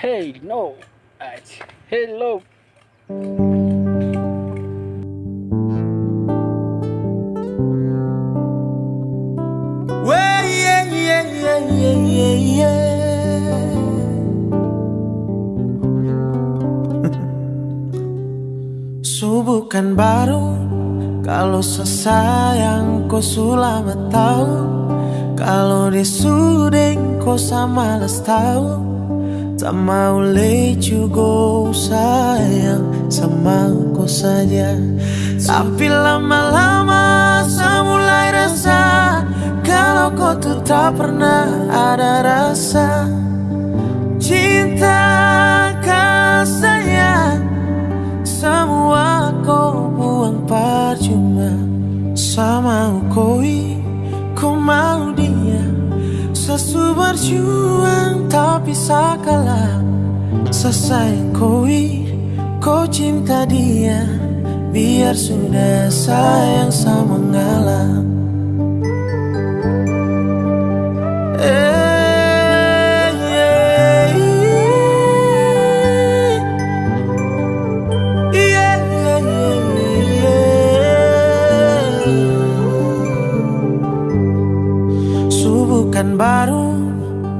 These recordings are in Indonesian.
Hey, no. Hello. Subuh kan baru Kalau sesayang kau sulama tahu Kalau disuding kau sama les tahu Tak mau let you go sayang Sama kau saja. Tapi lama-lama saya mulai rasa Kalau kau tuh tak pernah ada rasa. Cinta sayang Semua kau buang percuma. Sama koi Kau mau dia Sesu berjuang tapi sakala Sesayang koi Kau cinta dia Biar sudah sayang sama kan baru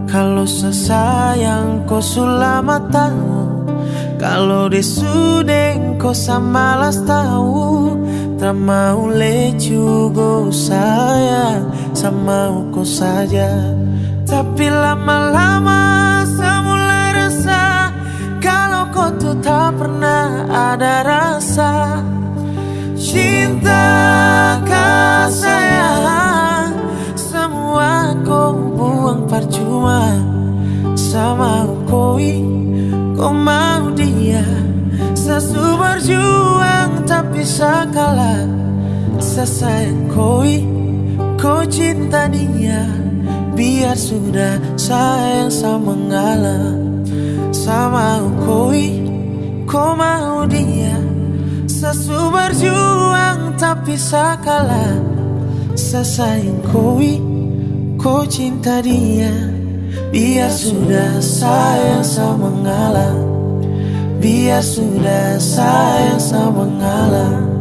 Kalau sesayang kau sulama tahu Kalau disudeng kau sama las tahu Tak mau let you go sayang Sama kau saja. Tapi lama-lama saya mulai rasa Kalau kau tuh tak pernah ada rasa. Cinta Sama koi Kau mau dia Sesu berjuang tapi sakala koi Kau cinta dia. Biar sudah sayang sama ngalah. Sama koi Kau mau dia. Sesu berjuang tapi sakala koi Kau cinta dia Biar sudah sayang sama ngalah Biar sudah sayang sama ngalah